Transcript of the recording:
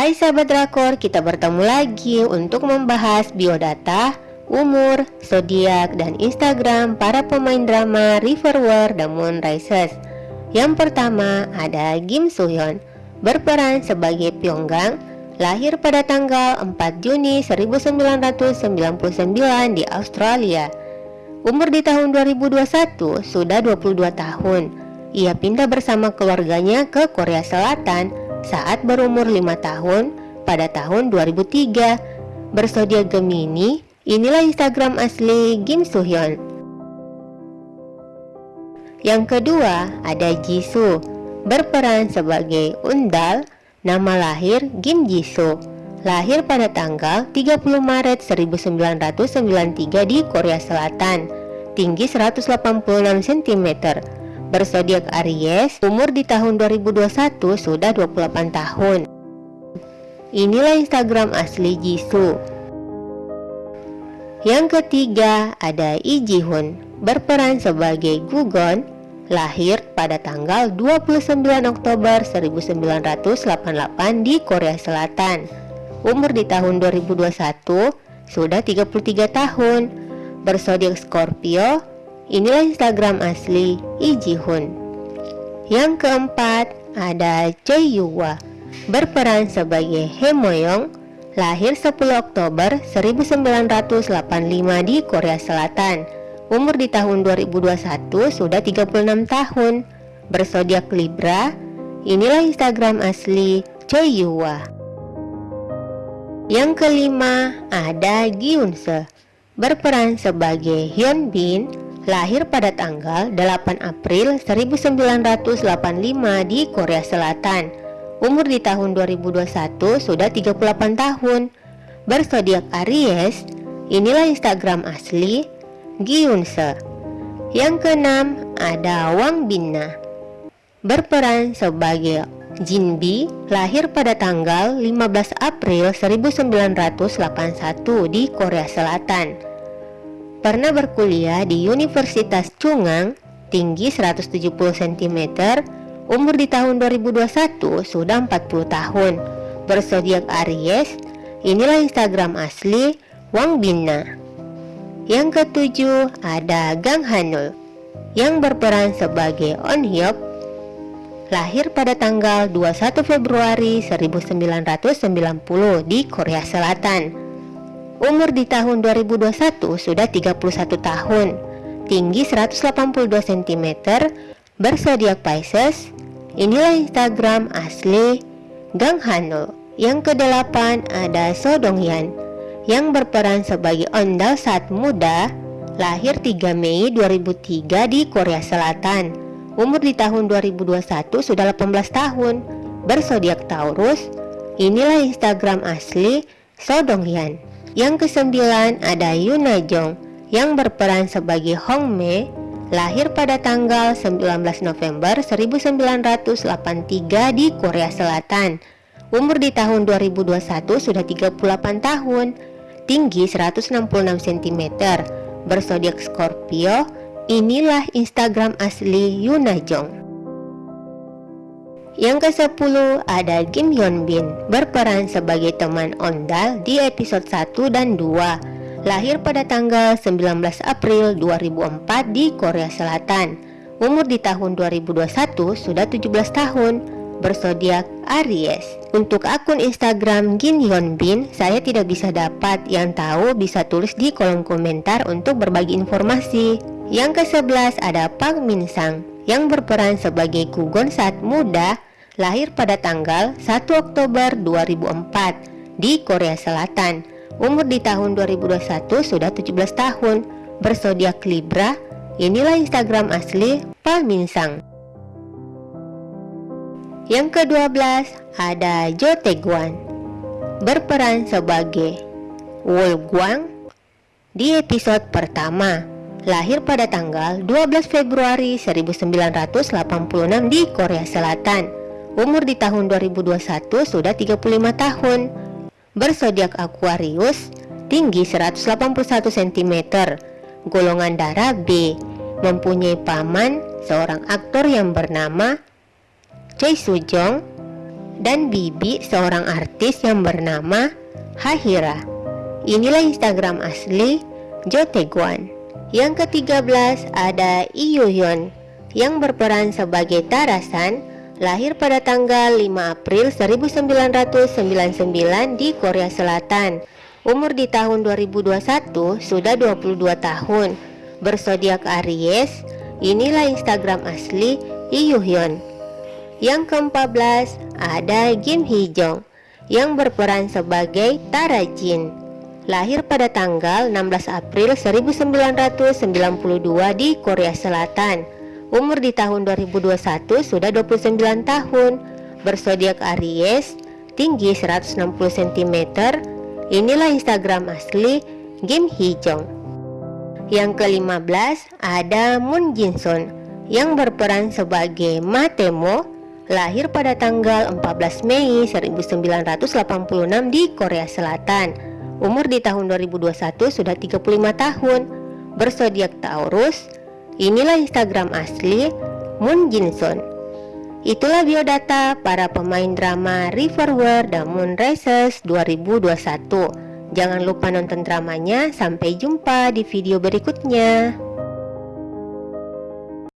Hai sahabat drakor, kita bertemu lagi untuk membahas biodata, umur, zodiak, dan Instagram para pemain drama River War The Moon Rises. Yang pertama ada Kim Soo Hyun, berperan sebagai Pyonggang, lahir pada tanggal 4 Juni 1999 di Australia. Umur di tahun 2021 sudah 22 tahun. Ia pindah bersama keluarganya ke Korea Selatan saat berumur 5 tahun pada tahun 2003. Bersodiak Gemini, inilah Instagram asli Kim Soo Hyun. Yang kedua ada Jisoo, berperan sebagai Undal, nama lahir Kim Jisoo. Lahir pada tanggal 30 Maret 1993 di Korea Selatan, tinggi 186 cm, bersodiak Aries, umur di tahun 2021 sudah 28 tahun. Inilah Instagram asli Jisoo. Yang ketiga ada Lee Ji Hoon, berperan sebagai Gugon, lahir pada tanggal 29 Oktober 1988 di Korea Selatan. Umur di tahun 2021 sudah 33 tahun, bersodiak Scorpio, Inilah Instagram asli Lee Ji Hoon. Yang keempat ada Choi Yuwa, berperan sebagai He Moyong, lahir 10 Oktober 1985 di Korea Selatan. Umur di tahun 2021 sudah 36 tahun. Bersodiak Libra. Inilah Instagram asli Choi Yuwa. Yang kelima ada Gyun Se, berperan sebagai Hyun Bin, lahir pada tanggal 8 April 1985 di Korea Selatan. Umur di tahun 2021 sudah 38 tahun. Bersodiak Aries, inilah Instagram asli Gyunse. Yang keenam ada Wang Binna. Berperan sebagai Jinbi, lahir pada tanggal 15 April 1981 di Korea Selatan. Pernah berkuliah di Universitas Chungang, tinggi 170 cm, umur di tahun 2021 sudah 40 tahun. Bersodiak Aries, inilah Instagram asli Wang Bina. Yang ketujuh ada Gang Hanul yang berperan sebagai On Hyuk lahir pada tanggal 21 Februari 1990 di Korea Selatan. Umur di tahun 2021 sudah 31 tahun, tinggi 182 cm, bersodiak Pisces. Inilah Instagram asli Gang Hanul. Yang kedelapan ada So Dong Hyun yang berperan sebagai ondal saat muda, lahir 3 Mei 2003 di Korea Selatan. Umur di tahun 2021 sudah 18 tahun, bersodiak Taurus. Inilah Instagram asli So Dong Hyun. Yang kesembilan ada Yuna Jong yang berperan sebagai Hong Mei lahir pada tanggal 19 November 1983 di Korea Selatan. Umur di tahun 2021 sudah 38 tahun, tinggi 166 cm, bersodiak Scorpio. Inilah Instagram asli Yuna Jong. Yang ke-10 ada Kim Hyun Bin berperan sebagai teman Ondal di episode 1 dan 2 Lahir pada tanggal 19 April 2004 di Korea Selatan. Umur di tahun 2021 sudah 17 tahun Bersodiak Aries. Untuk akun Instagram Kim Hyun Bin Saya tidak bisa dapat Yang tahu bisa tulis di kolom komentar untuk berbagi informasi. Yang ke-11 ada Park Min Sang yang berperan sebagai Gugon saat muda lahir pada tanggal 1 Oktober 2004 di Korea Selatan. Umur di tahun 2021 sudah 17 tahun, bersodiak Libra. Inilah Instagram asli Palminsang. Yang ke-12 ada Jo Taeguan berperan sebagai Wol Guang di episode pertama lahir pada tanggal 12 Februari 1986 di Korea Selatan Umur di tahun 2021 sudah 35 tahun. Bersodiak Aquarius, tinggi 181 cm, golongan darah B, mempunyai paman seorang aktor yang bernama Choi Soo Jong. dan Bibi seorang artis yang bernama Hahira. Inilah Instagram asli Jo Taekwon. Yang ke-13 ada Hyun yang berperan sebagai Tarasan, lahir pada tanggal 5 April 1999 di Korea Selatan. Umur di tahun 2021 sudah 22 tahun. Bersodiak Aries, inilah Instagram asli Hyun. Yang ke-14 ada Kim Hee Jong yang berperan sebagai Tara Jin lahir pada tanggal 16 April 1992 di Korea Selatan. Umur di tahun 2021 sudah 29 tahun. Bersodiak Aries, tinggi 160 cm. Inilah Instagram asli Kim Hee Jong. Yang ke-15 ada Moon Jin Sun yang berperan sebagai Matemo lahir pada tanggal 14 Mei 1986 di Korea Selatan. Umur di tahun 2021 sudah 35 tahun. Bersodiak Taurus. Inilah Instagram asli Moon Jinson. Itulah biodata para pemain drama Riverware dan Moon Races 2021. Jangan lupa nonton dramanya. Sampai jumpa di video berikutnya.